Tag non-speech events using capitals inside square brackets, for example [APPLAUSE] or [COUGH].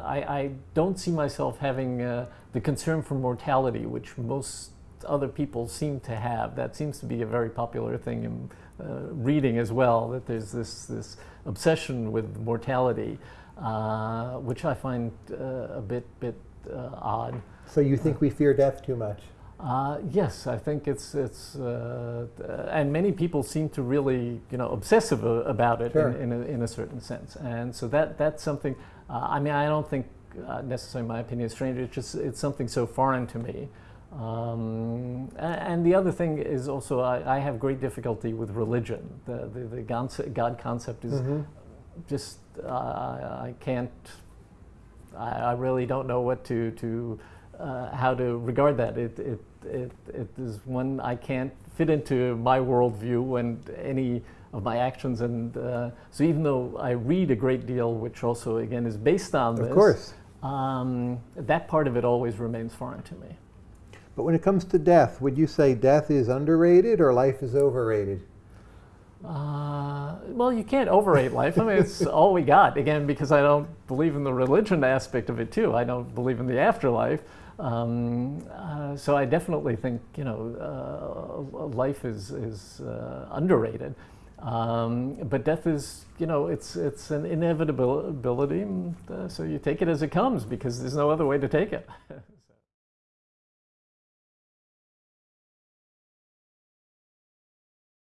I, I don't see myself having uh, the concern for mortality, which most other people seem to have. That seems to be a very popular thing in uh, reading as well, that there's this, this obsession with mortality, uh, which I find uh, a bit, bit uh, odd. So you think we fear death too much? Uh, yes, I think it's it's uh, and many people seem to really you know obsessive about it Sure. in, in, a, in a certain sense, and so that that's something. Uh, I mean, I don't think uh, necessarily my opinion is strange. It's just it's something so foreign to me. Um, and the other thing is also I, I have great difficulty with religion. The the, the God, God concept is Mhm. just uh, I I can't. I, I really don't know what to to uh, how to regard that. It, it it it is one I can't fit into my worldview and any of my actions. And uh, so even though I read a great deal, which also again is based on Of this, course. um, that part of it always remains foreign to me. But when it comes to death, would you say death is underrated or life is overrated? Uh, well, you can't overrate life. I mean, it's [LAUGHS] all we got. Again, because I don't believe in the religion aspect of it too. I don't believe in the afterlife. Um, uh, so I definitely think you know uh, life is is uh, underrated. Um, but death is you know it's it's an inevitability. uh, so you take it as it comes because there's no other way to take it. [LAUGHS]